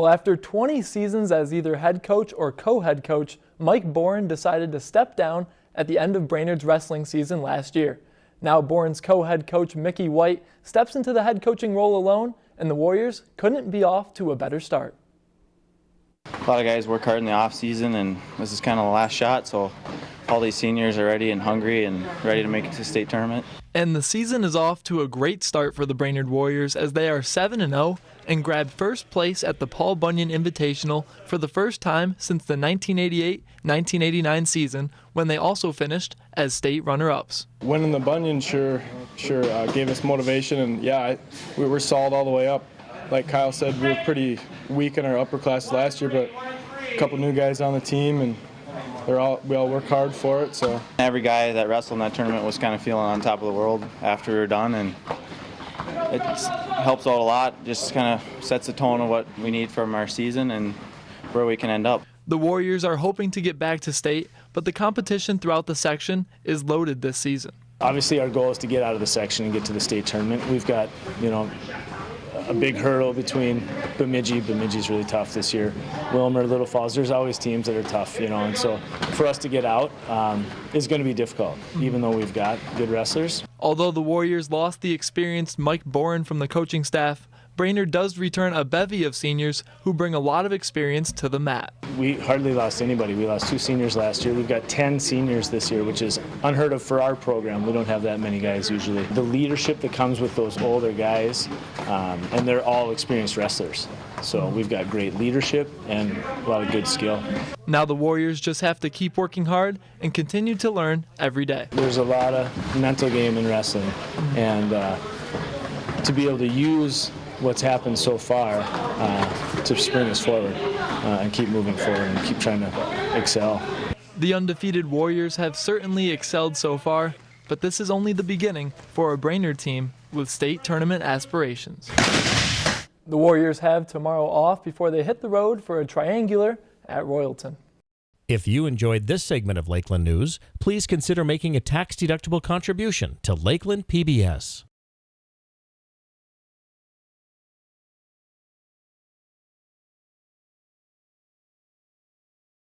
Well, after 20 seasons as either head coach or co-head coach, Mike Boren decided to step down at the end of Brainerd's wrestling season last year. Now Boren's co-head coach Mickey White steps into the head coaching role alone, and the Warriors couldn't be off to a better start. A lot of guys work hard in the off season, and this is kind of the last shot. So all these seniors are ready and hungry and ready to make it to state tournament. And the season is off to a great start for the Brainerd Warriors as they are 7 0 and grabbed first place at the Paul Bunyan Invitational for the first time since the 1988 1989 season when they also finished as state runner ups. Winning the Bunyan sure, sure uh, gave us motivation, and yeah, we were solid all the way up. Like Kyle said, we were pretty weak in our upper class last year, but a couple new guys on the team and they're all we all work hard for it. So every guy that wrestled in that tournament was kind of feeling on top of the world after we were done, and it helps out a lot. Just kind of sets the tone of what we need from our season and where we can end up. The Warriors are hoping to get back to state, but the competition throughout the section is loaded this season. Obviously, our goal is to get out of the section and get to the state tournament. We've got, you know, a big hurdle between Bemidji. Bemidji's really tough this year. Willmar, Little Falls. There's always teams that are tough, you know. And so for us to get out um, is going to be difficult, even though we've got good wrestlers. Although the Warriors lost the experienced Mike Boren from the coaching staff, Brainerd does return a bevy of seniors who bring a lot of experience to the mat. We hardly lost anybody. We lost two seniors last year. We've got 10 seniors this year, which is unheard of for our program. We don't have that many guys usually. The leadership that comes with those older guys, um, and they're all experienced wrestlers. So we've got great leadership and a lot of good skill. Now the Warriors just have to keep working hard and continue to learn every day. There's a lot of mental game in wrestling, and uh, to be able to use what's happened so far uh, to spring us forward uh, and keep moving forward and keep trying to excel. The undefeated Warriors have certainly excelled so far, but this is only the beginning for a Brainerd team with state tournament aspirations. The Warriors have tomorrow off before they hit the road for a triangular at Royalton. If you enjoyed this segment of Lakeland News, please consider making a tax-deductible contribution to Lakeland PBS.